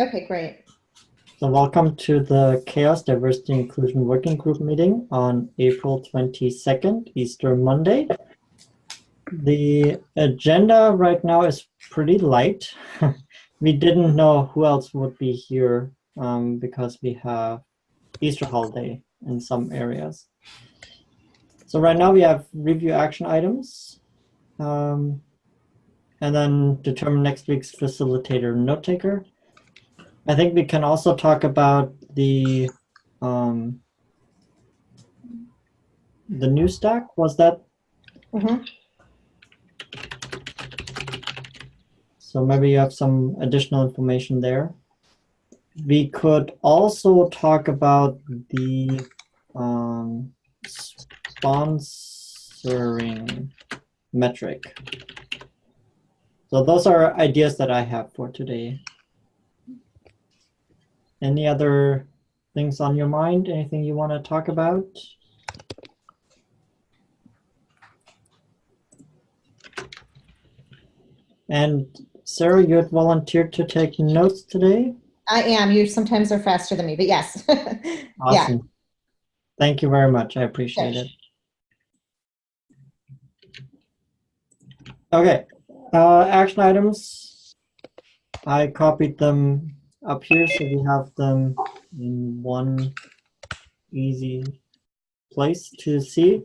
Okay, great. So welcome to the CHAOSS Diversity Inclusion Working Group meeting on April 22nd, Easter Monday. The agenda right now is pretty light. we didn't know who else would be here um, because we have Easter holiday in some areas. So right now we have review action items um, and then determine next week's facilitator note taker. I think we can also talk about the um, the new stack. Was that Mhm. so? Maybe you have some additional information there. We could also talk about the um, sponsoring metric. So those are ideas that I have for today. Any other things on your mind? Anything you want to talk about? And Sarah, you had volunteered to take notes today. I am. You sometimes are faster than me, but yes. Yeah, Awesome. Thank you very much. I appreciate Sure. it. Okay, uh, action items. I copied them up here so we have them in one easy place to see.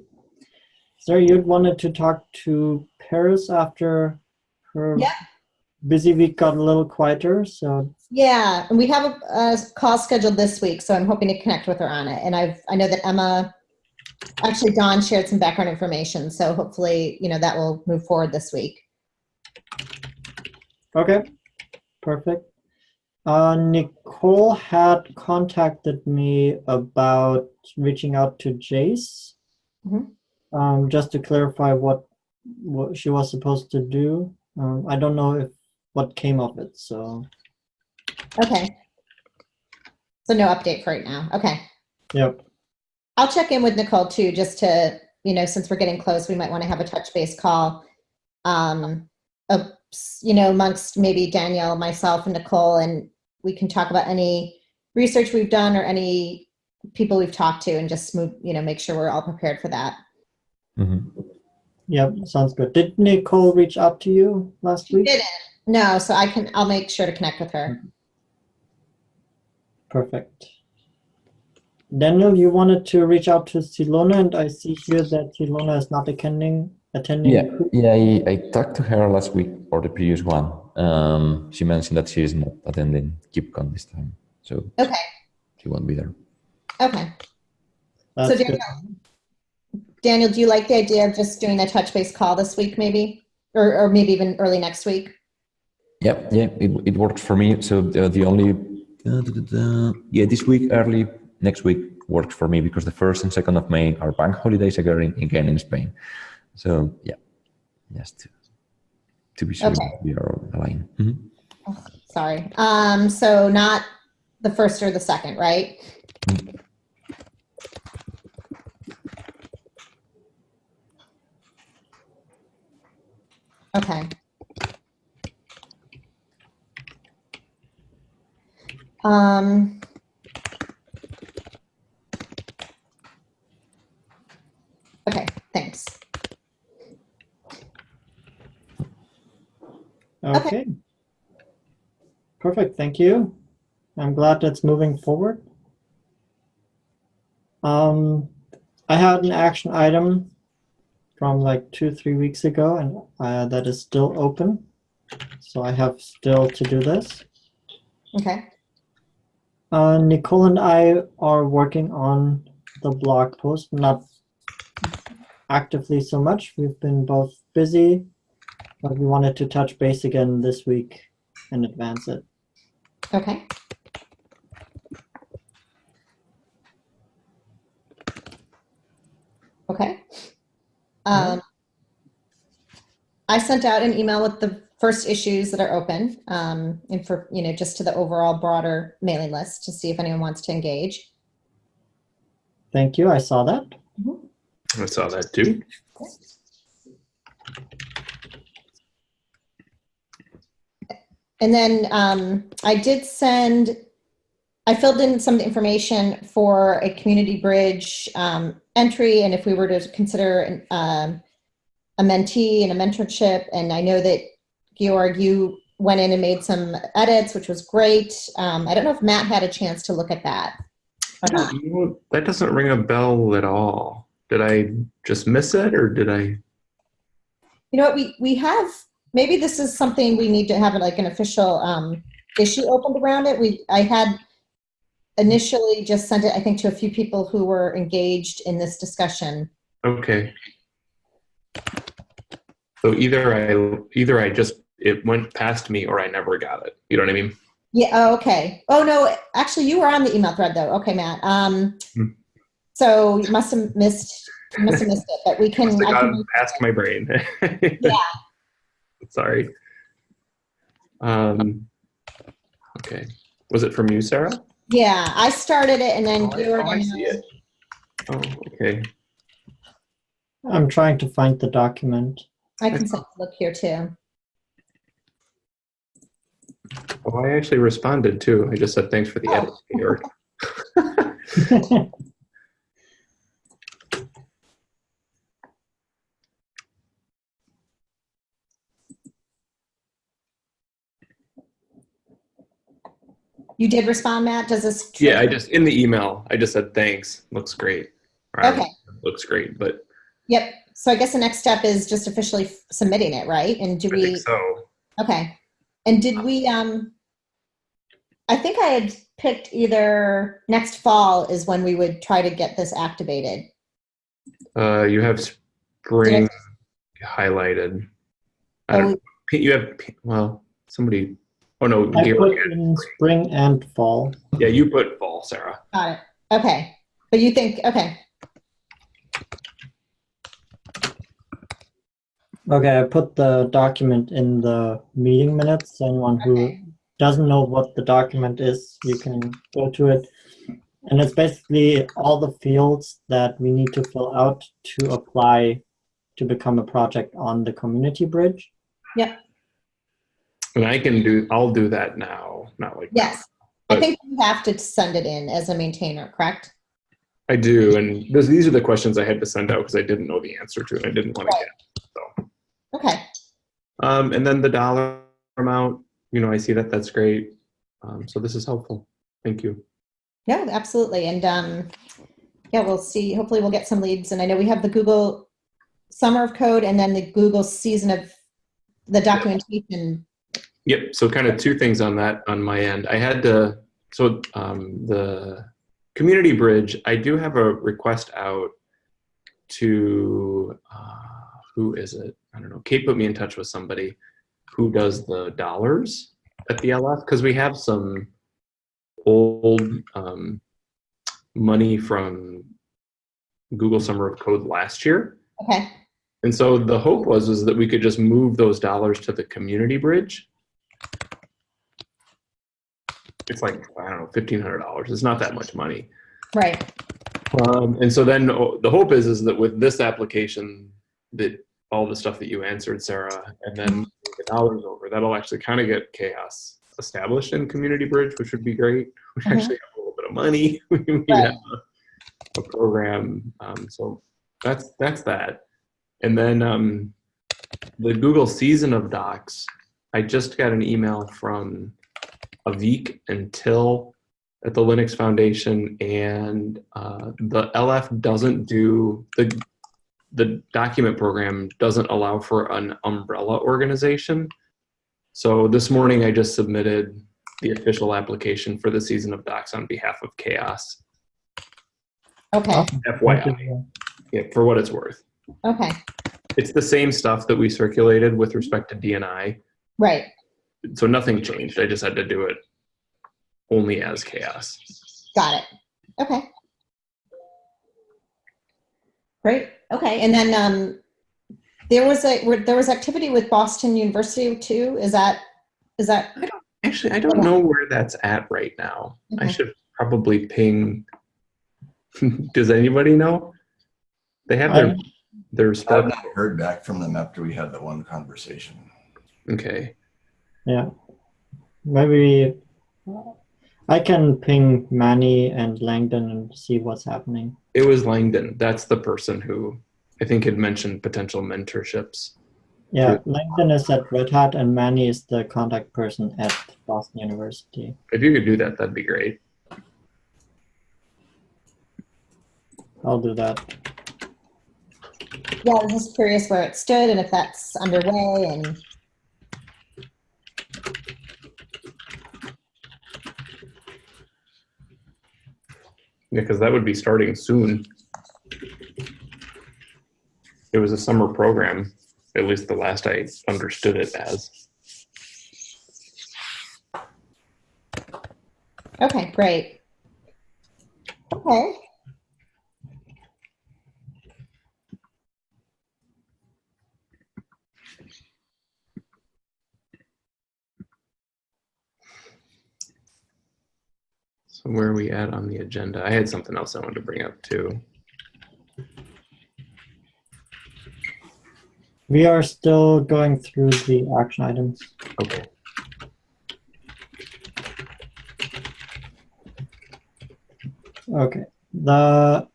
Sarah, you'd wanted to talk to Paris after her busy week got a little quieter, so yeah. And we have a, a call scheduled this week, so I'm hoping to connect with her on it. And I've I know that Emma, actually Dawn shared some background information, so hopefully you know that will move forward this week. Okay, perfect. Uh, Nicole had contacted me about reaching out to Jace, Mhm. um, just to clarify what what she was supposed to do. Um, I don't know if what came of it, so Okay. So no update for right now. Okay. yep. I'll check in with Nicole too, just to, you know, since we're getting close, we might want to have a touch base call. Um, of, you know, amongst maybe Danielle, myself and Nicole, and we can talk about any research we've done or any people we've talked to and just move, you know, make sure we're all prepared for that. Mhm. Yep, sounds good. Did Nicole reach out to you last week? Didn't. No, so I can, I'll make sure to connect with her. Perfect. Daniel, you wanted to reach out to Silona, and I see here that Silona is not attending. Attending. Yeah, yeah. I, I talked to her last week or the previous one. Um, she mentioned that she is not attending KubeCon this time, so Okay, she won't be there. okay. That's So good. Daniel, Daniel, do you like the idea of just doing a touch base call this week maybe? Or, or maybe even early next week? Yeah, yeah, it, it works for me. So the, the only, uh, da, da, da, yeah, this week, early next week works for me because the first and second of May are bank holidays again, again in Spain. So yeah, just to, be sure Okay. we are aligned. Mhm. Sorry. Um, so not the first or the second, right? Okay. Um, okay, thanks. Okay. Perfect, thank you. I'm glad that's moving forward. Um, I had an action item from like two, three weeks ago, and uh, that is still open. So I have still to do this. Okay. Uh, Nicole and I are working on the blog post, not actively so much. We've been both busy, but we wanted to touch base again this week and advance it. Okay. Okay. Um, I sent out an email with the first issues that are open, um, and for, you know, just to the overall broader mailing list to see if anyone wants to engage. Thank you, I saw that. I saw that too. And then um, I did send, I filled in some information for a community bridge um, entry, and if we were to consider an, um, a mentee and a mentorship, and I know that Georg, you went in and made some edits, which was great. Um, I don't know if Matt had a chance to look at that. or not. You know, that doesn't ring a bell at all. Did I just miss it or did I? You know what, we, we have, maybe this is something we need to have like an official um, issue opened around it. We, I had initially just sent it, I think, to a few people who were engaged in this discussion. Okay. So either I either I just it went past me or I never got it. You know what I mean? Yeah, oh, okay. Oh, no, actually, you were on the email thread, though. Okay, Matt. Um, Hmm. so you must have missed, must have missed it, but we can, I can, past my brain. yeah, Sorry. Um. Okay. Was it from you, Sarah? yeah, I started it and then Oh, I- Georg oh, I and see it. Oh, okay. I'm trying to find the document. I can send a look here too. Oh, I actually responded too. I just said thanks for the Oh. edit, Georg. You did respond, Matt? Does this? Yeah, I just in the email I just said thanks. Looks great. Or Okay. Looks great, but Yep. So I guess the next step is just officially f- submitting it, right? And do I we, think so. okay. And did we, um, I think I had picked either next fall is when we would try to get this activated. Uh, you have spring highlighted. I Oh, don't. You have well, somebody. Oh no, I Georg put had- in spring and fall. yeah, you put fall, Sarah. Got it. Okay. But you think, okay. Okay, I put the document in the meeting minutes. Anyone who Okay. doesn't know what the document is, you can go to it. And it's basically all the fields that we need to fill out to apply to become a project on the community bridge. And I can do. I'll do that now. Not like Yes. I think you have to send it in as a maintainer, correct? I do, and those, these are the questions I had to send out because I didn't know the answer to, and I didn't want to get. So, Okay. um, and then the dollar amount. You know, I see that. That's great. Um, so this is helpful. Thank you. No, absolutely. And um, yeah, we'll see. Hopefully, we'll get some leads. And I know we have the Google Summer of Code and then the Google Season of the documentation. Yep. So kind of two things on that on my end. I had to. So um, the community bridge. I do have a request out to uh, who is it? I don't know. Kate put me in touch with somebody who does the dollars at the LF because we have some old um, money from Google Summer of Code last year. Okay. And so the hope was is that we could just move those dollars to the community bridge. It's like I don't know, fifteen hundred dollars. It's not that much money. Right. Um, and so then oh, the hope is is that with this application, that all the stuff that you answered, Sarah, and then the dollars over, that'll actually kind of get CHAOSS established in community bridge, which would be great. We Mhm. actually have a little bit of money. we we Right. have a, a program. Um, so that's that's that. And then um, the Google season of docs. I just got an email from Avik and Till at the Linux Foundation, and uh, the LF doesn't do the the document program doesn't allow for an umbrella organization. So this morning I just submitted the official application for the season of docs on behalf of CHAOSS. Okay. FYI, yeah, for what it's worth. Okay. It's the same stuff that we circulated with respect to DNI. Right. So nothing changed. I just had to do it only as CHAOSS. Got it. Okay. Great. Okay. And then um, there was a there was activity with Boston University too. Is that is that Actually, I don't know where that's at right now. I should probably ping. Does anybody know? They have their I- their I've not heard back from them after we had the one conversation. Okay. Yeah. maybe I can ping Manny and Langdon and see what's happening. It was Langdon. That's the person who I think had mentioned potential mentorships. Yeah, Langdon is at Red Hat and Manny is the contact person at Boston University. If you could do that, that'd be great. I'll do that. Yeah, I was just curious where it stood and if that's underway and because that would be starting soon. It was a summer program, at least the last I understood it as. okay, great. Okay. Where are we at on the agenda? I had something else I wanted to bring up too. We are still going through the action items. Okay. Okay. The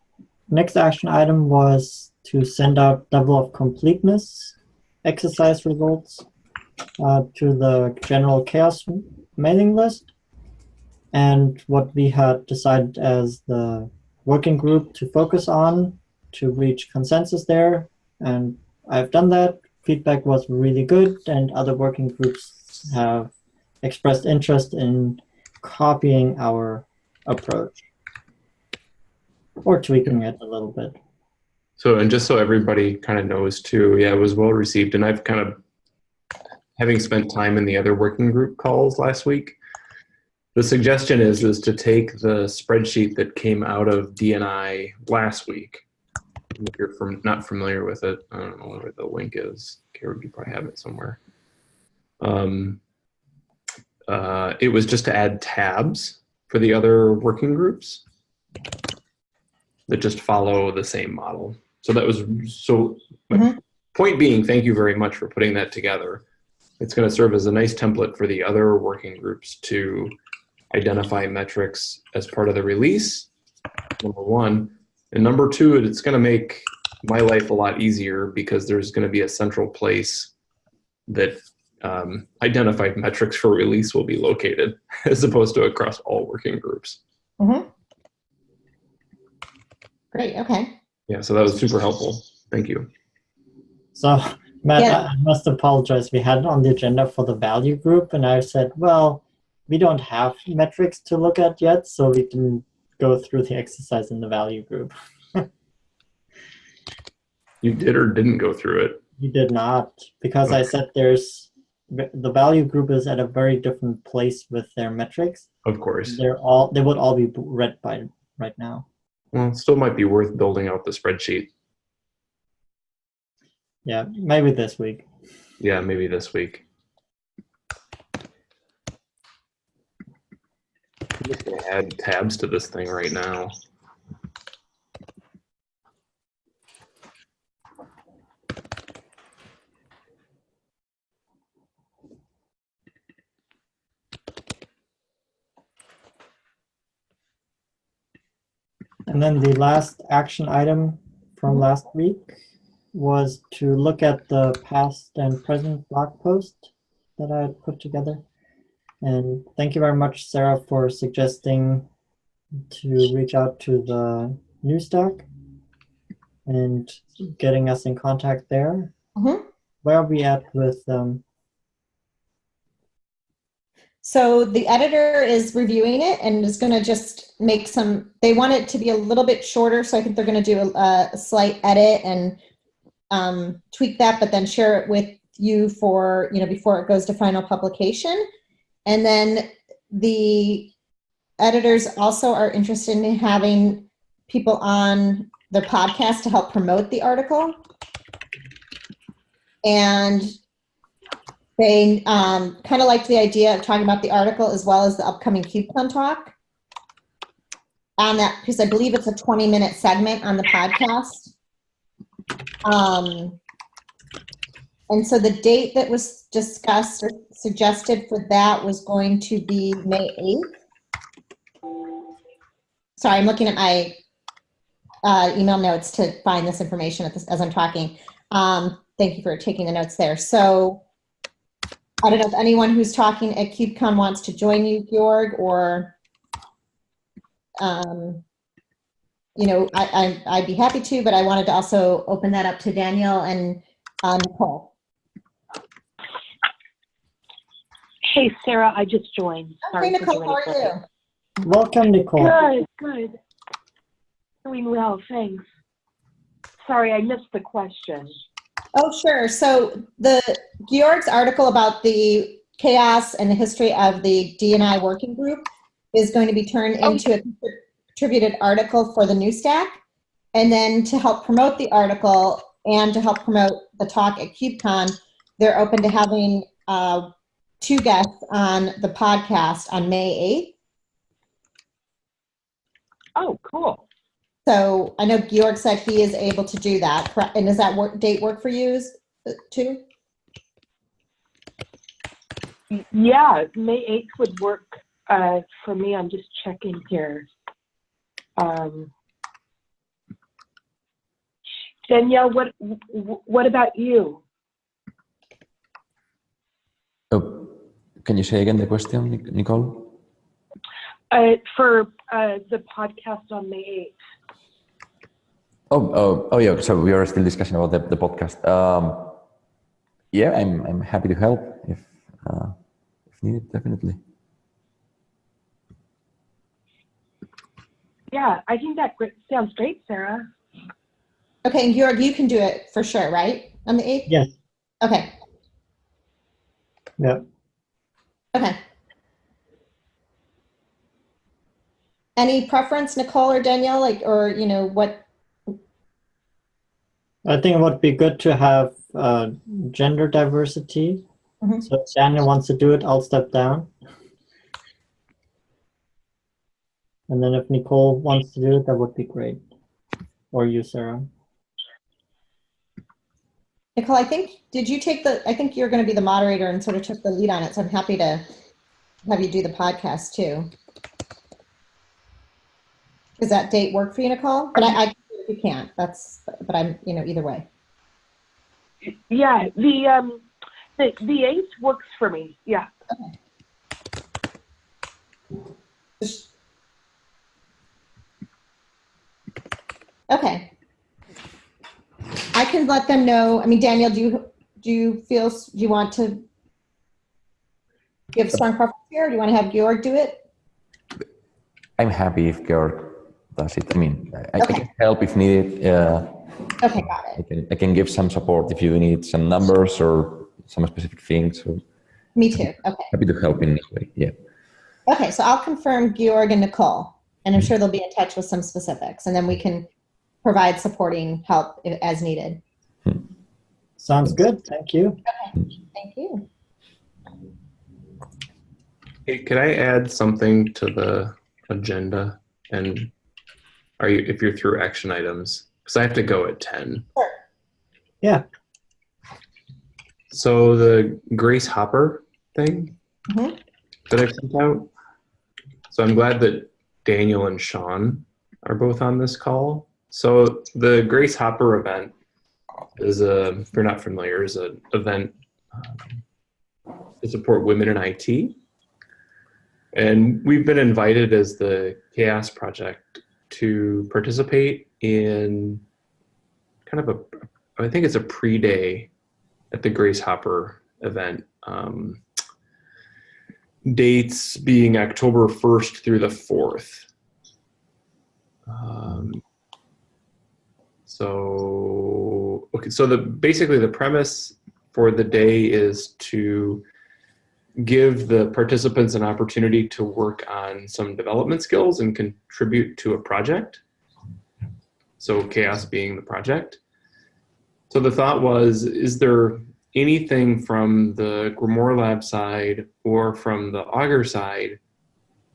next action item was to send out level of completeness exercise results uh, to the general CHAOSS mailing list. And what we had decided as the working group to focus on to reach consensus there. And I've done that. Feedback was really good, and other working groups have expressed interest in copying our approach or tweaking it a little bit. So, and just so everybody kind of knows too, yeah, it was well received. And I've kind of, having spent time in the other working group calls last week, the suggestion is is to take the spreadsheet that came out of DNI last week. If you're from not familiar with it, I don't know where the link is. Karen, you probably have it somewhere. Um, uh, it was just to add tabs for the other working groups that just follow the same model. So that was so. my Mhm. Point being, thank you very much for putting that together. It's going to serve as a nice template for the other working groups to identify metrics as part of the release. Number one, and number two, it's going to make my life a lot easier because there's going to be a central place that um, identified metrics for release will be located, as opposed to across all working groups. Mm-hmm. Great, okay. Yeah, so that was super helpful. Thank you. So, Matt, Yeah. I I must apologize. We had it on the agenda for the value group, and I said, well, we don't have metrics to look at yet, so we can go through the exercise in the value group. You did or didn't go through it. You did not, because I said there's the value group is at a very different place with their metrics. Of course. They're all they would all be read by right now. Well, it still might be worth building out the spreadsheet. Yeah, maybe this week. Yeah, maybe this week. Just gonna add tabs to this thing right now. And then the last action item from last week was to look at the past and present blog post that I had put together. And thank you very much, Sarah, for suggesting to reach out to the news stack and getting us in contact there. Mhm. Where are we at with um, So the editor is reviewing it and is going to just make some, they want it to be a little bit shorter, so I think they're going to do a, a slight edit and um, tweak that, but then share it with you for, you know, before it goes to final publication. And then the editors also are interested in having people on the podcast to help promote the article. And they um, kind of liked the idea of talking about the article as well as the upcoming KubeCon talk. On that, because I believe it's a 20 minute segment on the podcast. Um, And so the date that was discussed or suggested for that was going to be May 8th. Sorry, I'm looking at my uh, email notes to find this information at this, as I'm talking. Um, thank you for taking the notes there. So I don't know if anyone who's talking at KubeCon wants to join you, Georg, or, um, you know, I, I, I'd be happy to, but I wanted to also open that up to Daniel and uh, Nicole. Hey, Sarah, I just joined. Hey, Sorry for Nicole, how are joining you? Welcome, Nicole. Good, good. Doing well, thanks. Sorry, I missed the question. Oh, sure. So the Georg's article about the CHAOSS and the history of the DNI working group is going to be turned Oh. into a contributed article for the new stack. And then to help promote the article and to help promote the talk at KubeCon, they're open to having uh, two guests on the podcast on May 8th. Oh, cool. So I know Georg said he is able to do that. And does that work, date work for you uh, too? Yeah, May 8th would work uh, for me. I'm just checking here. Um, Danielle, what what about you? Oh, can you say again the question, Nicole? Uh, for uh, the podcast on May 8th. Oh, oh, oh, yeah. So we are still discussing about the, the podcast. Um, yeah, I'm I'm happy to help if uh, if needed, definitely. Yeah, I think that sounds great, Sarah. Okay, and Georg, you can do it for sure, right? On the 8th? Yes. Okay, Yeah. Okay. Any preference, Nicole or Danielle, like, or, you know, what, I think it would be good to have uh, gender diversity. Mhm. So if Daniel wants to do it, I'll step down. And then if Nicole wants to do it, that would be great. Or you, Sarah. Nicole, I think, did you take the, I think you're going to be the moderator and sort of took the lead on it, so I'm happy to have you do the podcast too. Does that date work for you, Nicole? But I, I, if you can't, that's, but I'm, you know, either way. Yeah, the um, the the 8th works for me. Yeah. Okay. I can let them know, I mean, Daniel, do you, do you feel, do you want to give strong preference here? or Do you want to have Georg do it? I'm happy if Georg does it. I mean, I, I can help if needed. Uh, Okay, got I it. can I can give some support if you need some numbers or some specific things. So Me too. Okay. happy to help in this way. Yeah. Okay, so I'll confirm Georg and Nicole, and I'm sure they'll be in touch with some specifics, and then we can provide supporting help as needed. Sounds good. Thank you. Thank you. Hey, could I add something to the agenda? And are you, if you're through action items, because I have to go at 10. Sure. Yeah. So the Grace Hopper thing Mhm. that I sent out. So I'm glad that Daniel and Sean are both on this call. So the Grace Hopper event is a, if you're not familiar, is an event um, to support women in IT. And we've been invited as the CHAOSS Project to participate in kind of a, I think it's a pre-day at the Grace Hopper event. Um, dates being October 1st through the 4th. Um, so, okay, so the basically the premise for the day is to give the participants an opportunity to work on some development skills and contribute to a project. So CHAOSS being the project. So the thought was, is there anything from the Grimoire Lab side or from the Augur side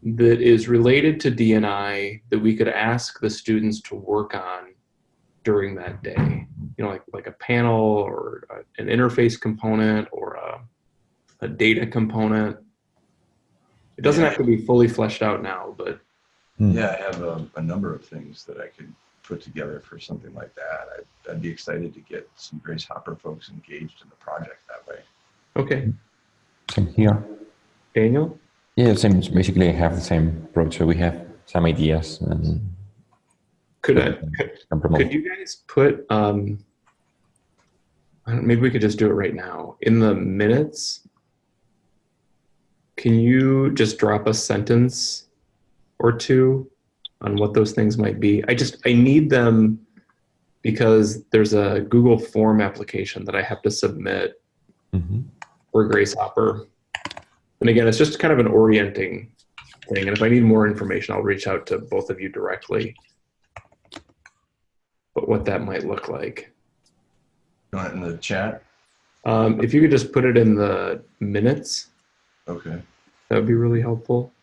that is related to DNI that we could ask the students to work on during that day? you know, like like a panel or a, an interface component or a, a data component. It doesn't have to be fully fleshed out now, but hmm. Yeah, I have a, a number of things that I could put together for something like that. I'd, I'd be excited to get some Grace Hopper folks engaged in the project that way. okay. Same here. Daniel? Yeah, same. Basically, I have the same approach. So we have some ideas and Could I, could, could you guys put, um, I don't, maybe we could just do it right now. In the minutes, can you just drop a sentence or two on what those things might be? I just, I need them because there's a Google form application that I have to submit Mhm. for Grace Hopper. And again, it's just kind of an orienting thing. And if I need more information, I'll reach out to both of you directly. But what that might look like. You want it in the chat? Um, if you could just put it in the minutes, Okay. that would be really helpful.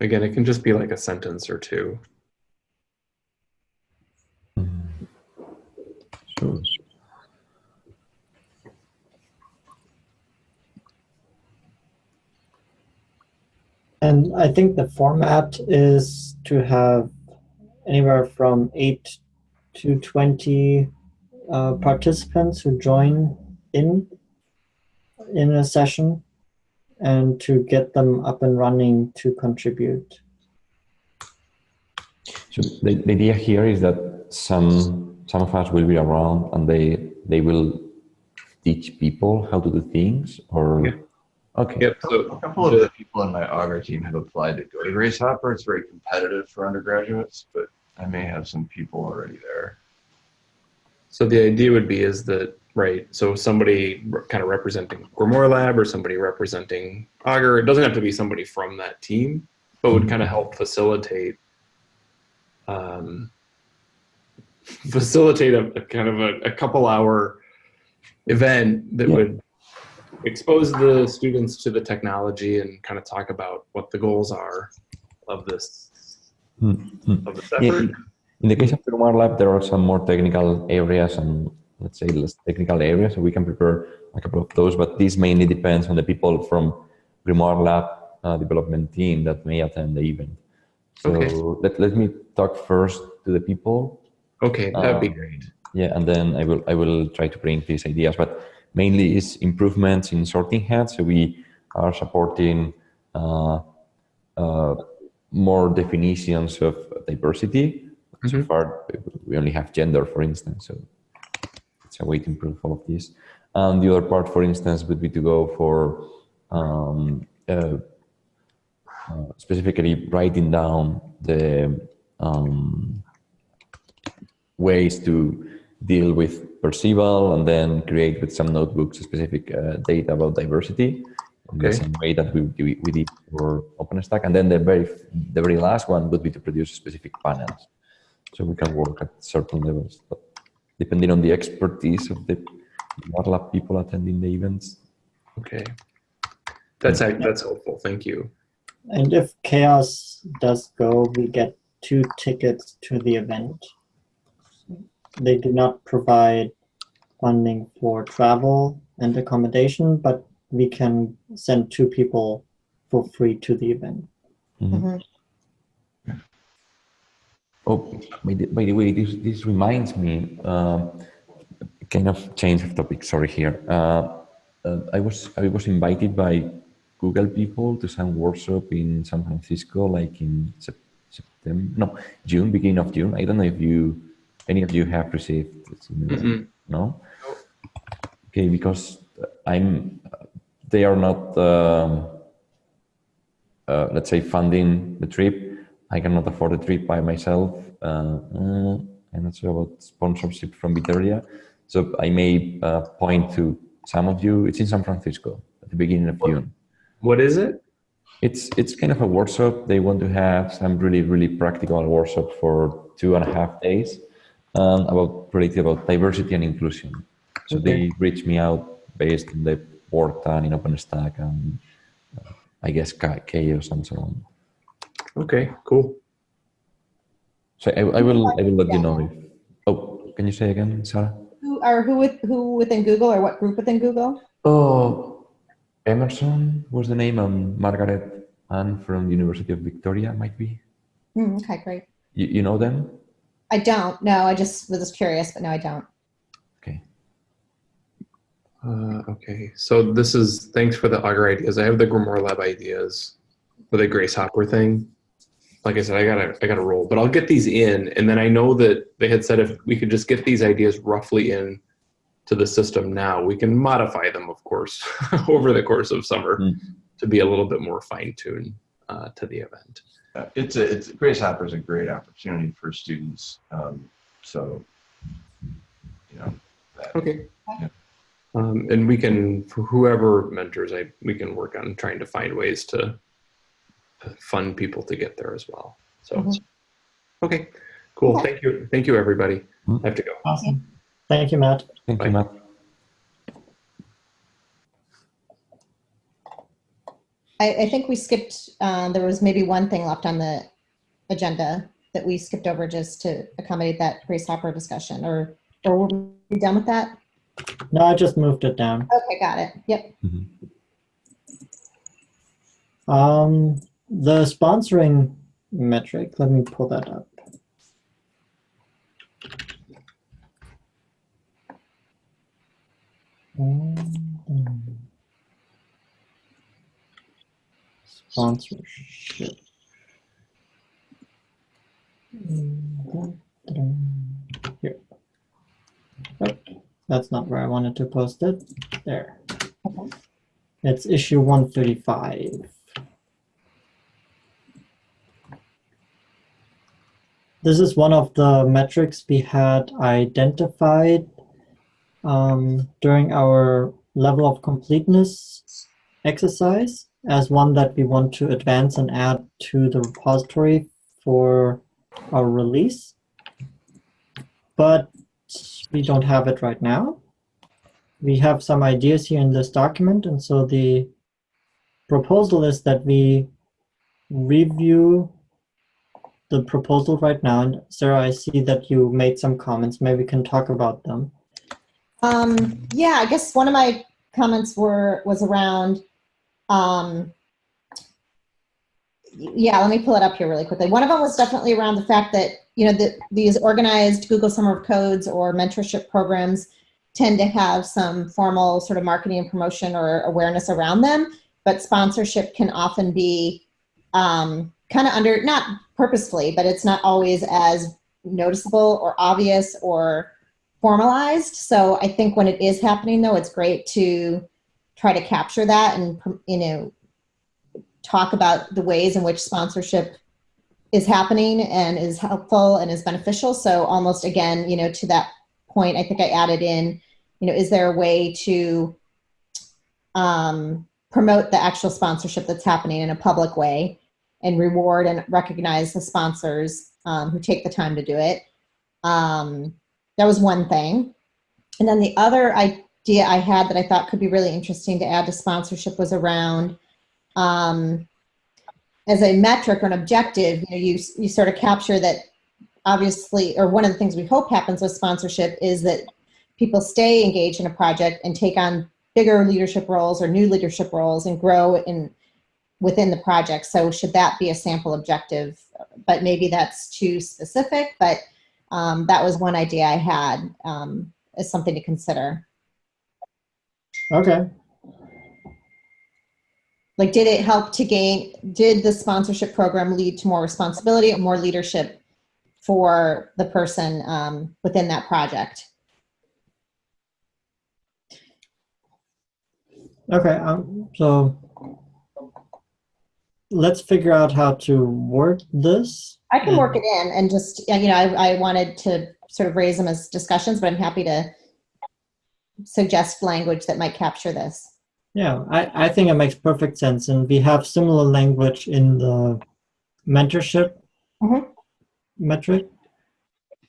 Again, it can just be like a sentence or two. Sure. And I think the format is to have anywhere from 8 to 20 uh, participants who join in in a session and to get them up and running to contribute. So the, the idea here is that some some of us will be around and they they will teach people how to do things or Yeah. Okay Yep. A couple of the people on my Augur team have applied to go to Grace Hopper. It's very competitive for undergraduates, but I may have some people already there. So the idea would be is that right. So somebody kind of representing Grimoire Lab or somebody representing Augur. It doesn't have to be somebody from that team, but would kind of help facilitate um, facilitate a, a kind of a, a couple hour event that Yeah. would expose the students to the technology and kind of talk about what the goals are of this Hmm, hmm. of this Yeah, effort. in the case of Grimoire Lab, there are some more technical areas and let's say less technical areas, so we can prepare a couple of those. But this mainly depends on the people from Grimoire Lab uh, development team that may attend the event. So Okay. let, let me talk first to the people Okay, that'd be Um, great. Yeah, and then I will I will try to bring these ideas, but mainly is improvements in sorting hats. So we are supporting uh, uh, more definitions of diversity. So Mhm. far, we only have gender, for instance. So it's a way to improve all of this. And the other part, for instance, would be to go for um, uh, uh, specifically writing down the um, ways to deal with perceivable and then create with some notebooks specific uh, data about diversity okay. in the Okay. same way that we, we, we did for OpenStack. And then the very, the very last one would be to produce specific panels. So we can work at certain levels, but depending on the expertise of the lab people attending the events. Okay. That's ac- that's helpful. Thank you. And if CHAOSS does go, we get two tickets to the event. They do not provide funding for travel and accommodation, but we can send two people for free to the event. Mhm. Oh, by the, by the way, this, this reminds me, um, kind of change of topic, sorry here. Uh, uh, I was I was invited by Google people to some workshop in San Francisco, like in September, no, June, beginning of June. I don't know if you, any of you have received this email. Mm-mm. No? Okay, because I'm, they are not, um, uh, let's say, funding the trip. I cannot afford the trip by myself. Uh, I'm not sure about sponsorship from Bitergia. So I may uh, point to some of you. It's in San Francisco at the beginning of June. What is it? It's it's kind of a workshop. They want to have some really really practical workshop for two and a half days um, about related about diversity and inclusion. So they reached me out based on the work done in OpenStack and uh, I guess Cha- CHAOSS and so on. Okay, cool. So I, I will I will let Yeah. you know. If, oh, can you say again, Sarah? Who or who with who within Google or what group within Google? Oh, Emerson was the name, and Margaret Ann from the University of Victoria might be. Hmm, okay, great. You, you know them? I don't. No, I just was just curious, but no, I don't. Okay. Uh, okay, so this is thanks for the Augur ideas. I have the Grimoire Lab ideas for the Grace Hopper thing. Like I said, I gotta I gotta roll, but I'll get these in, and then I know that they had said if we could just get these ideas roughly in to the system now, we can modify them, of course, over the course of summer Hmm. to be a little bit more fine tuned uh, to the event. Uh, It's a, it's, Grace Hopper is a great opportunity for students. Um, so, you know, that, Okay. Yeah. Um, and we can, for whoever mentors, I we can work on trying to find ways to to fund people to get there as well. So, Mhm. okay, cool. Okay. Thank you, thank you, everybody. Mhm. I have to go. Awesome. Thank you, Matt. Thank Bye. you, Matt. I, I think we skipped. Uh, there was maybe one thing left on the agenda that we skipped over just to accommodate that Grace Hopper discussion, or or were we done with that? No, I just moved it down. Okay, got it. Yep. Um, the sponsoring metric, let me pull that up. Um, Sponsorship. Here. Oh, that's not where I wanted to post it. There. It's issue 135. This is one of the metrics we had identified um, during our level of completeness exercise as one that we want to advance and add to the repository for our release. But we don't have it right now. We have some ideas here in this document, and so the proposal is that we review the proposal right now. And Sarah, I see that you made some comments. Maybe we can talk about them. Um, yeah, I guess one of my comments were was around. Um, yeah, let me pull it up here really quickly. One of them was definitely around the fact that you know that these organized Google Summer of Codes or mentorship programs tend to have some formal sort of marketing and promotion or awareness around them, but sponsorship can often be um, kind of under not purposefully, but it's not always as noticeable or obvious or formalized. So I think when it is happening, though, it's great to try to capture that and you know talk about the ways in which sponsorship is happening and is helpful and is beneficial. So almost again, you know, to that point, I think I added in, you know, is there a way to um, promote the actual sponsorship that's happening in a public way and reward and recognize the sponsors um, who take the time to do it. Um, that was one thing. And then the other idea I had that I thought could be really interesting to add to sponsorship was around um, as a metric or an objective, you know, you, you sort of capture that obviously, or one of the things we hope happens with sponsorship is that people stay engaged in a project and take on bigger leadership roles or new leadership roles and grow in within the project. So should that be a sample objective? But maybe that's too specific, but um, that was one idea I had um, as something to consider. Okay. Like, did it help to gain, did the sponsorship program lead to more responsibility or more leadership for the person um, within that project? Okay. Um, so let's figure out how to work this. I can work it in and just, you know, I, I wanted to sort of raise them as discussions, but I'm happy to suggest language that might capture this. Yeah, I, I think it makes perfect sense. And we have similar language in the mentorship Mhm. metric.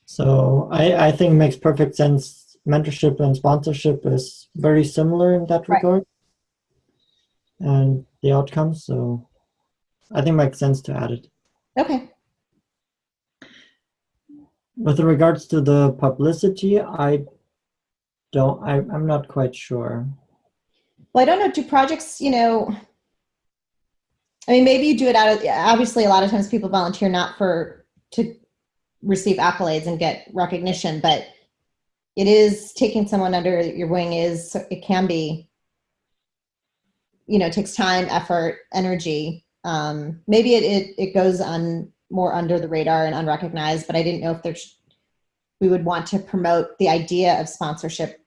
So I, I think it makes perfect sense. Mentorship and sponsorship is very similar in that Right. regard. and the outcomes. So I think it makes sense to add it. Okay. With regards to the publicity, I don't, I, I'm not quite sure. Well, I don't know. Do projects, you know, I mean, maybe you do it out of, obviously, a lot of times people volunteer not for, to receive accolades and get recognition, but it is taking someone under your wing is, it can be, you know, it takes time, effort, energy. Um, maybe it, it, it goes on more under the radar and unrecognized, but I didn't know if there's, we would want to promote the idea of sponsorship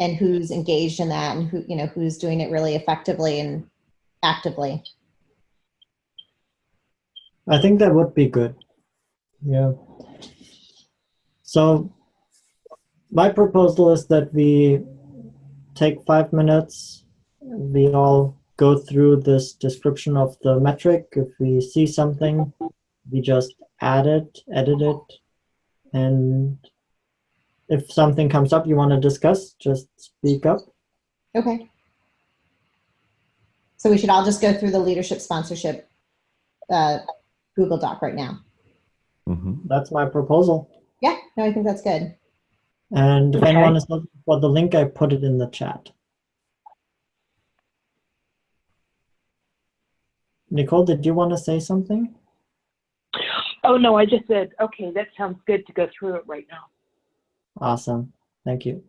and who's engaged in that and who, you know, who's doing it really effectively and actively. I think that would be good. Yeah. So my proposal is that we take five minutes. We all go through this description of the metric. If we see something, we just add it, edit it, and if something comes up you want to discuss, just speak up. Okay. So we should all just go through the leadership sponsorship uh, Google Doc right now. Mhm. That's my proposal. Yeah, no, I think that's good. And if Okay. anyone is looking for the link, I put it in the chat. Nicole, did you want to say something? Oh, no, I just said, okay, that sounds good to go through it right now. Awesome. Thank you.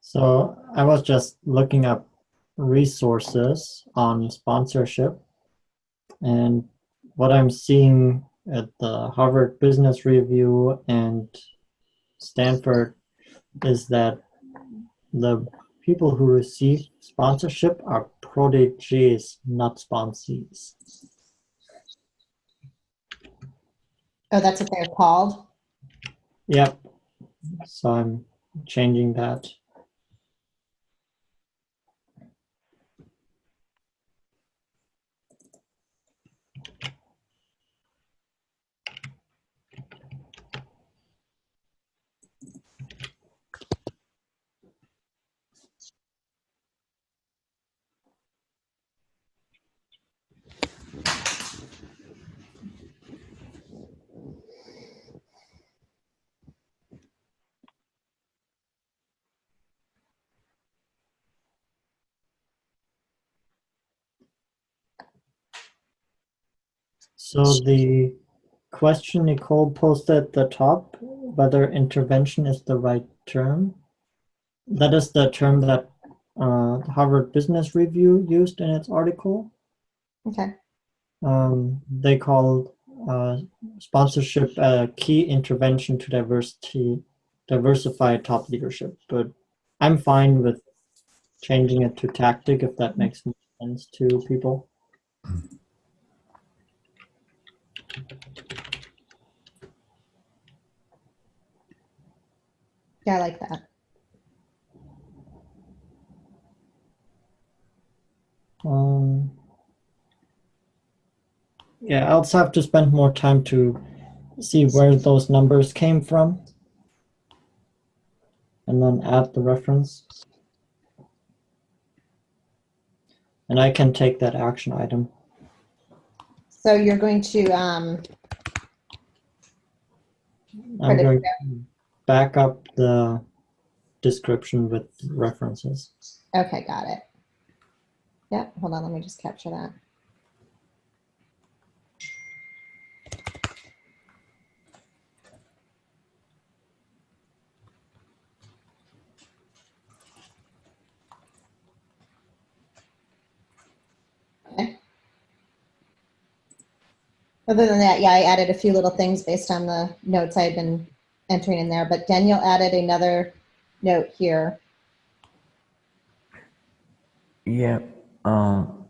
So I was just looking up resources on sponsorship. And what I'm seeing at the Harvard Business Review and Stanford is that the people who receive sponsorship are proteges, not sponsees. Oh, that's what they're called? Yep. So I'm changing that. So the question Nicole posted at the top, whether intervention is the right term. That is the term that uh, Harvard Business Review used in its article. Okay. Um, they called uh, sponsorship a key intervention to diversity, diversify top leadership. But I'm fine with changing it to tactic if that makes sense to people. Yeah, I like that. Um, yeah, I'll have to spend more time to see where those numbers came from. And then add the reference. And I can take that action item. So you're going to, um, I'm going to back up the description with references. okay, got it. Yeah, hold on, let me just capture that. Other than that, yeah, I added a few little things based on the notes I've been entering in there, but Daniel added another note here. Yeah. Um,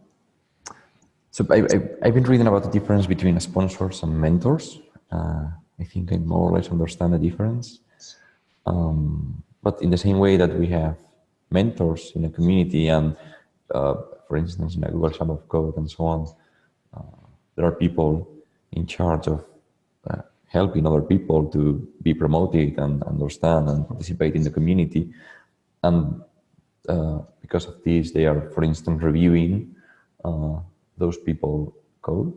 so I, I, I've been reading about the difference between sponsors and mentors. Uh, I think I more or less understand the difference. Um, but in the same way that we have mentors in a community and, uh, for instance, in a Google Summer of Code and so on, uh, there are people in charge of uh, helping other people to be promoted and understand and participate in the community. And uh, because of this, they are, for instance, reviewing uh, those people code.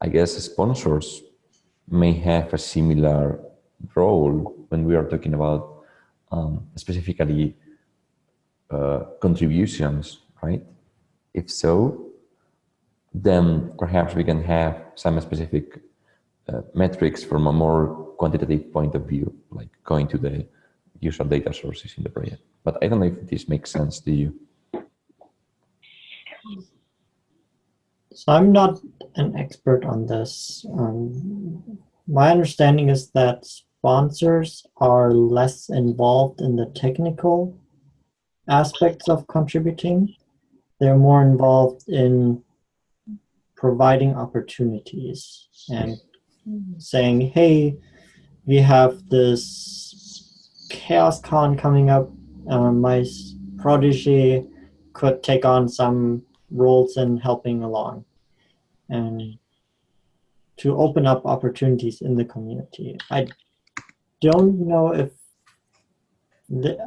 I guess sponsors may have a similar role when we are talking about um, specifically uh, contributions, right? If so, then perhaps we can have some specific uh, metrics from a more quantitative point of view, like going to the user data sources in the project. But I don't know if this makes sense to you. So I'm not an expert on this. Um, my understanding is that sponsors are less involved in the technical aspects of contributing. They're more involved in providing opportunities and saying, hey, we have this CHAOSScon coming up. Uh, my protege could take on some roles in helping along and to open up opportunities in the community. I don't know if the,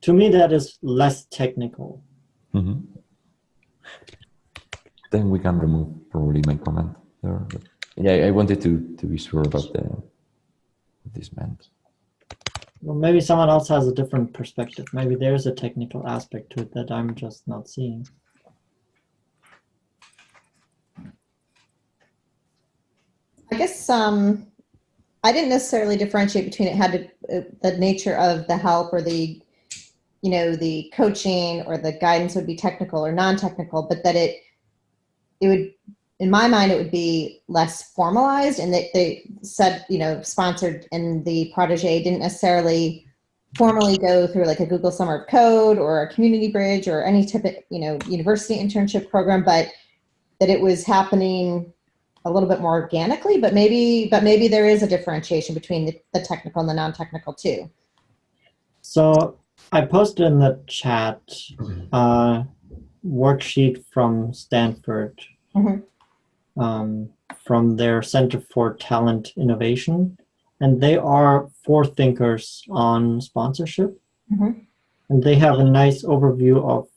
to me that is less technical. Mm -hmm. Then we can remove probably my comment there. But yeah, I wanted to to be sure about the what this meant. Well, maybe someone else has a different perspective. Maybe there's a technical aspect to it that I'm just not seeing. I guess um, I didn't necessarily differentiate between it had to, uh, the nature of the help or the, you know, the coaching or the guidance would be technical or non-technical, but that it, it would, in my mind, it would be less formalized and that they said, you know, sponsored and the protege didn't necessarily formally go through like a Google Summer of Code or a CommunityBridge or any type of, you know, university internship program, but that it was happening a little bit more organically, but maybe, but maybe there is a differentiation between the, the technical and the non-technical too. So I posted in the chat a worksheet from Stanford, Mhm. um, from their Center for Talent Innovation, and they are forethinkers on sponsorship. Mhm. And they have a nice overview of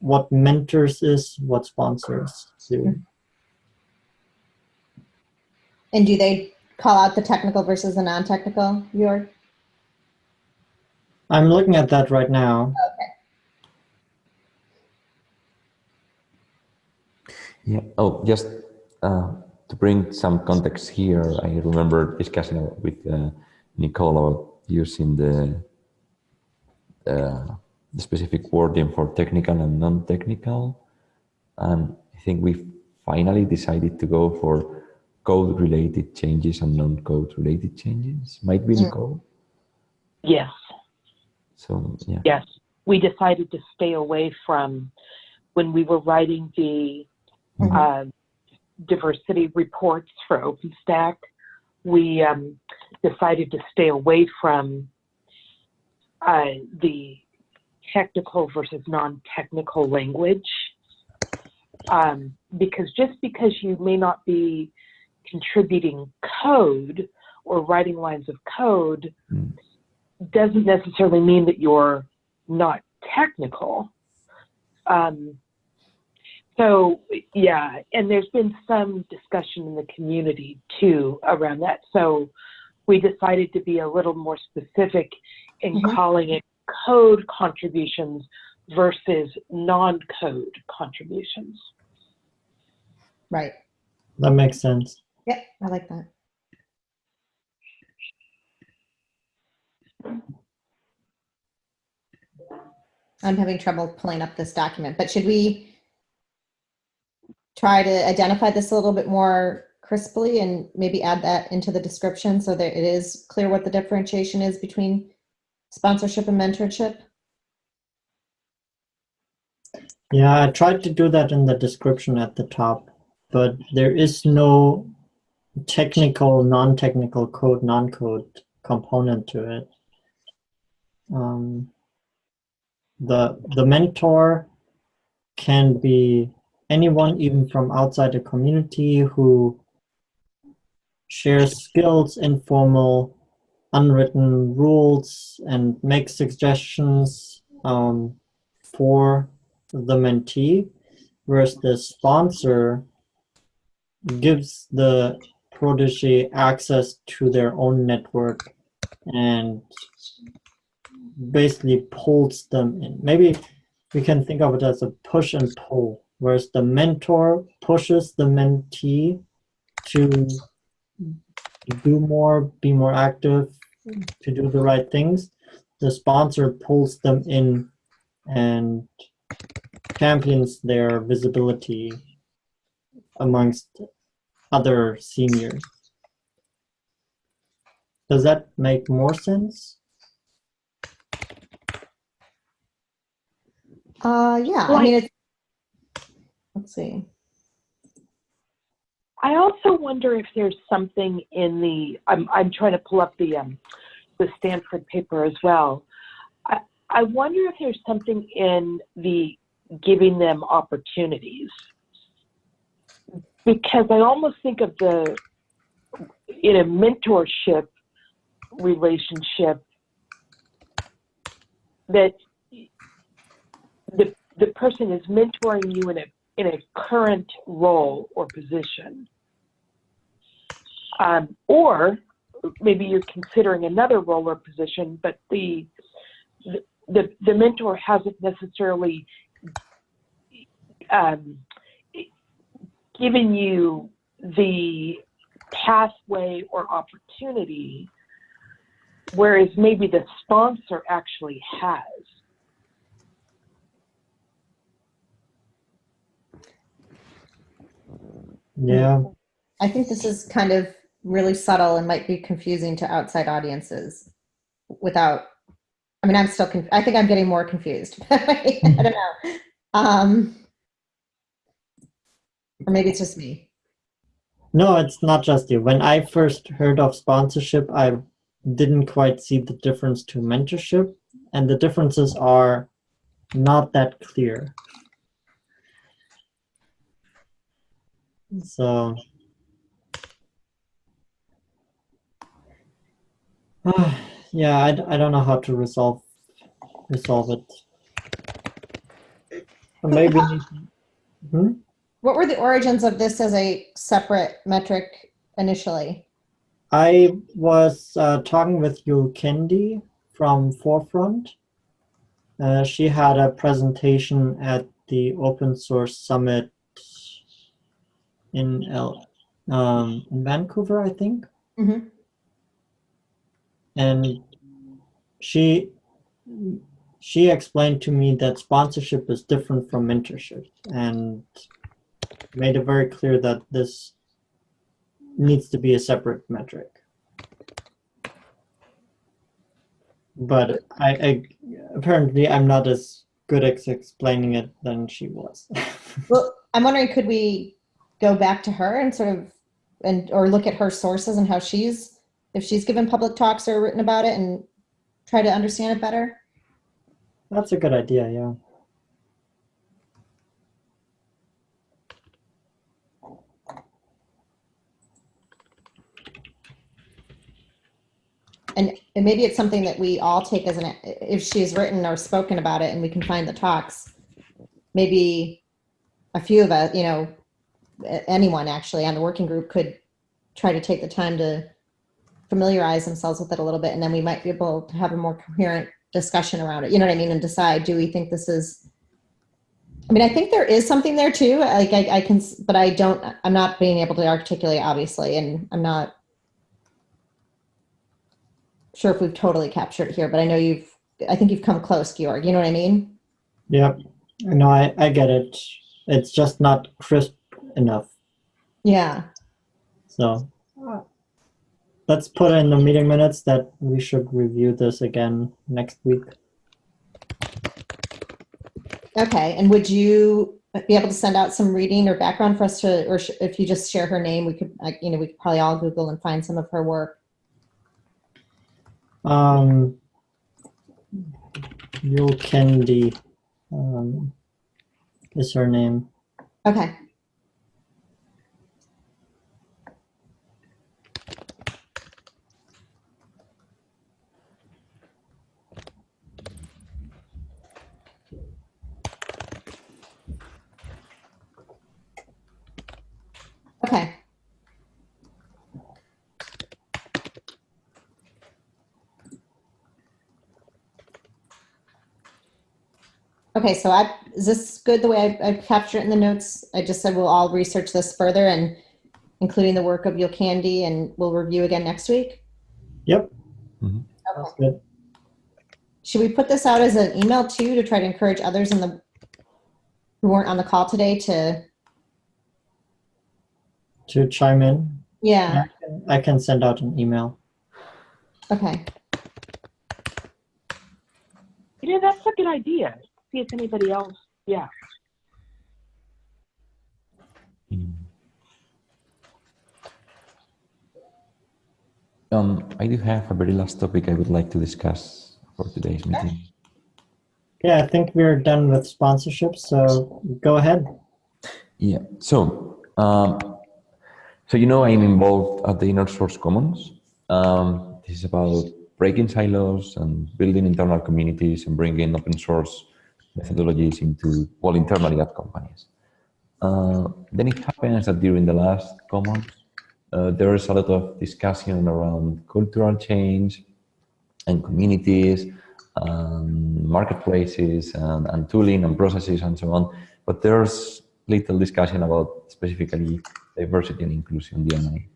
what mentors is, what sponsors do. And do they call out the technical versus the non-technical, Jörg? I'm looking at that right now. Yeah. Oh, just uh, to bring some context here, I remember discussing with uh, Nicole about using the uh, the specific wording for technical and non-technical, and I think we finally decided to go for code-related changes and non-code-related changes. Might be Mm. Nicole. Yes, So yeah. yes. We decided to stay away from, when we were writing the Mhm. uh, diversity reports for OpenStack, we um, decided to stay away from uh, the technical versus non-technical language. Um, because just because you may not be contributing code or writing lines of code Mm. doesn't necessarily mean that you're not technical. Um, so yeah, and there's been some discussion in the community too around that. So we decided to be a little more specific in Mhm. calling it code contributions versus non-code contributions. Right. That makes sense. Yep, I like that. I'm having trouble pulling up this document, but should we try to identify this a little bit more crisply and maybe add that into the description so that it is clear what the differentiation is between sponsorship and mentorship? Yeah, I tried to do that in the description at the top, but there is no technical, non-technical code, non-code component to it. Um, the the mentor can be anyone, even from outside the community, who shares skills, informal, unwritten rules, and makes suggestions um, for the mentee, whereas the sponsor gives the protege access to their own network and basically pulls them in. Maybe we can think of it as a push and pull, whereas the mentor pushes the mentee to do more, be more active, to do the right things. The sponsor pulls them in and champions their visibility amongst other seniors. Does that make more sense? Uh, yeah, I mean, it's, let's see. I also wonder if there's something in the, I'm, I'm trying to pull up the, um, the Stanford paper as well. I, I wonder if there's something in the giving them opportunities. Because I almost think of the, in a mentorship relationship, that the, the person is mentoring you in a, in a current role or position. Um, or maybe you're considering another role or position, but the, the, the mentor hasn't necessarily um, given you the pathway or opportunity, whereas maybe the sponsor actually has. Yeah, I think this is kind of really subtle and might be confusing to outside audiences without, I mean, I'm still, conf- I think I'm getting more confused. I don't know. Um, or maybe it's just me. no, it's not just you. When I first heard of sponsorship, I didn't quite see the difference to mentorship, and the differences are not that clear. So, yeah, I, I don't know how to resolve resolve it. Or Maybe. Hmm? What were the origins of this as a separate metric initially? I was uh, talking with Yul Kendi from Forefront. Uh, she had a presentation at the Open Source Summit in L- um, in Vancouver, I think. Mhm. And she she explained to me that sponsorship is different from mentorship, and made it very clear that this needs to be a separate metric. But I, I apparently I'm not as good at explaining it than she was. Well, I'm wondering, could we go back to her and sort of, and, or look at her sources and how she's, if she's given public talks or written about it and try to understand it better? That's a good idea, yeah. And, and maybe it's something that we all take as an, if she's written or spoken about it and we can find the talks, maybe a few of us, you know, anyone actually on the working group could try to take the time to familiarize themselves with it a little bit, and then we might be able to have a more coherent discussion around it. You know what I mean? And decide, do we think this is? I mean, I think there is something there too. Like I, I can, but I don't. I'm not being able to articulate, obviously, and I'm not sure if we've totally captured it here. But I know you've. I think you've come close, Georg. You know what I mean? Yep. No, I, I get it. It's just not crisp enough. Yeah. So let's put in the meeting minutes that we should review this again next week. Okay, and would you be able to send out some reading or background for us to, or sh- if you just share her name, we could, like, you know, we could probably all Google and find some of her work. Um, Yul Kendi um, is her name. Okay. Okay, so I, is this good the way I, I captured it in the notes? I just said we'll all research this further and including the work of Candy, and we'll review again next week? Yep. Mhm. That's good. Should we put this out as an email too to try to encourage others in the who weren't on the call today to To chime in, yeah, I can send out an email. okay. You know, that's a good idea. See if anybody else, yeah. Um, I do have a very last topic I would like to discuss for today's meeting. Yeah, I think we're done with sponsorship, so go ahead. Yeah. So, um, so you know, I'm involved at the Inner Source Commons. Um, this is about breaking silos and building internal communities and bringing open source methodologies into, well, internally at companies. Uh, then it happens that during the last Commons, uh, there is a lot of discussion around cultural change and communities, um, marketplaces, and, and tooling and processes and so on. But there's little discussion about specifically diversity and inclusion, DNI.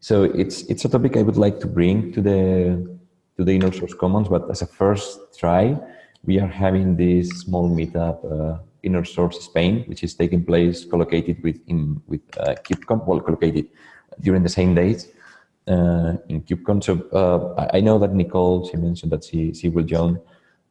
So it's it's a topic I would like to bring to the to the inner source commons, but as a first try, we are having this small meetup, uh, inner source Spain, which is taking place collocated with in with uh, KubeCon, well collocated during the same days uh, in KubeCon. So uh, I know that Nicole she mentioned that she she will join.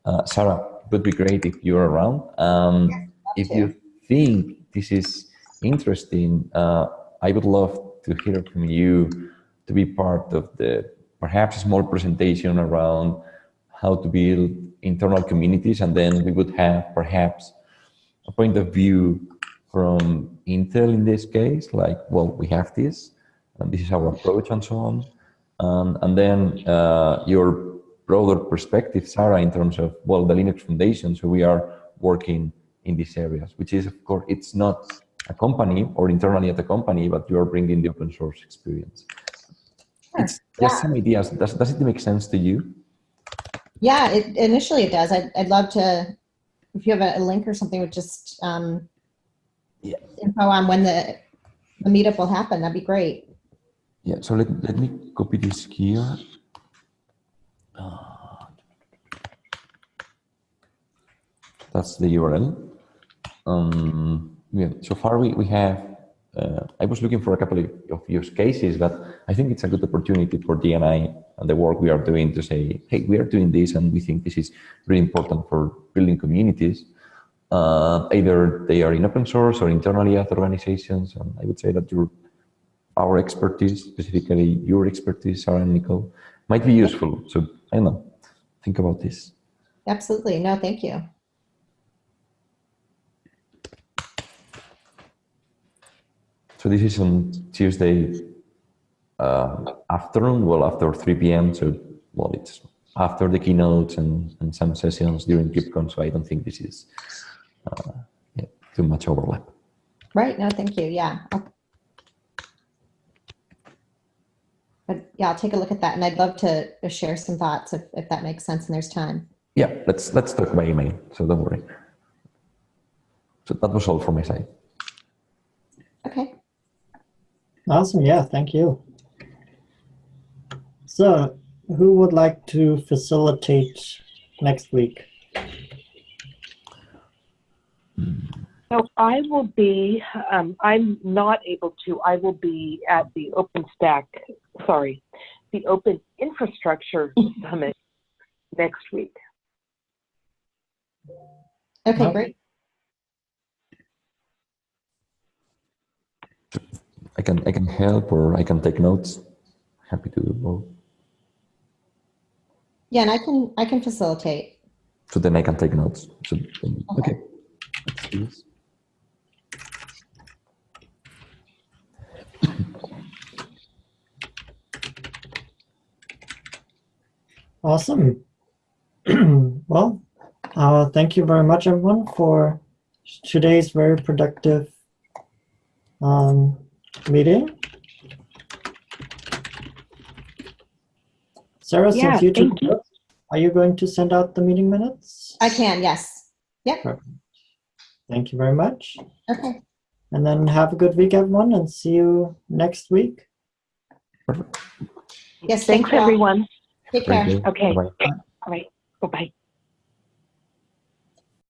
Uh, Sarah, it would be great if you're around. Um, if you think this is interesting, uh, I would love to hear from you to be part of the perhaps a small presentation around how to build internal communities, and then we would have perhaps a point of view from Intel in this case, like, well, we have this, and this is our approach and so on. Um, and then uh, your broader perspective, Sarah, in terms of, well, the Linux Foundation, so we are working in these areas, which is, of course, it's not a company or internally at the company, but you are bringing the open source experience. Sure. It's just Yeah. some ideas. Does, does it make sense to you? Yeah, it, initially it does. I'd, I'd love to, if you have a, link or something with just um, Yeah. info on when the, the meetup will happen, that'd be great. Yeah, so let, let me copy this here. Uh, that's the URL. Um, yeah, so far we, we have, uh, I was looking for a couple of, use cases, but I think it's a good opportunity for DNI and the work we are doing to say, hey, we are doing this and we think this is really important for building communities. Uh, either they are in open source or internally at organizations. And I would say that your our expertise, specifically your expertise, Sarah and Nicole, might be useful. So I don't know, think about this. Absolutely. No, thank you. So this is on Tuesday uh, afternoon, well, after 3 p.m. So, well, it's after the keynotes and, and some sessions during KubeCon. So I don't think this is uh, yeah, too much overlap. Right. No, thank you. Yeah. I'll- But yeah, I'll take a look at that and I'd love to share some thoughts if, if that makes sense and there's time. Yeah, let's let's talk by email. So don't worry. So that was all from my side. Okay. Awesome. Yeah, thank you. So, who would like to facilitate next week? So I will be, um, I'm not able to, I will be at the OpenStack, sorry, the Open Infrastructure Summit next week. Okay, Okay. great. I can I can help or I can take notes. Happy to do both. Yeah, and I can, I can facilitate. So then I can take notes. So then- okay. Let's do this. Awesome. well, uh, thank you very much, everyone, for today's very productive um, meeting. Sarah, Yeah, since you took you. notes, are you going to send out the meeting minutes? I can, yes. Thank you very much. Okay. And then have a good week, everyone, and see you next week. Perfect. Yes, thank Thanks, you everyone. Take care. Okay. Bye-bye. All right. Bye-bye.